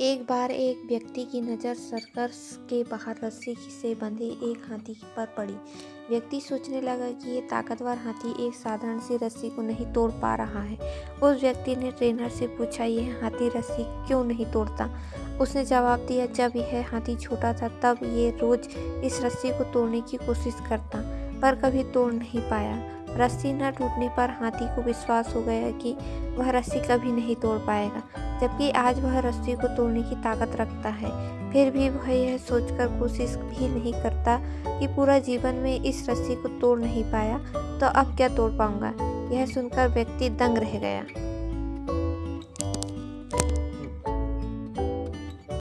एक बार एक व्यक्ति की नज़र सर्कस के बाहर रस्सी से बंधे एक हाथी पर पड़ी। व्यक्ति सोचने लगा कि ये ताकतवर हाथी एक साधारण सी रस्सी को नहीं तोड़ पा रहा है। उस व्यक्ति ने ट्रेनर से पूछा, यह हाथी रस्सी क्यों नहीं तोड़ता? उसने जवाब दिया, जब यह हाथी छोटा था, तब ये रोज इस रस्सी को तोड़ने की कोशिश करता, पर कभी तोड़ नहीं पाया। रस्सी न टूटने पर हाथी को विश्वास हो गया कि वह रस्सी कभी नहीं तोड़ पाएगा। जबकि आज वह रस्सी को तोड़ने की ताकत रखता है। फिर भी वह यह सोचकर कोशिश भी नहीं करता कि पूरा जीवन में इस रस्सी को तोड़ नहीं पाया तो अब क्या तोड़ पाऊँगा? यह सुनकर व्यक्ति दंग रह गया।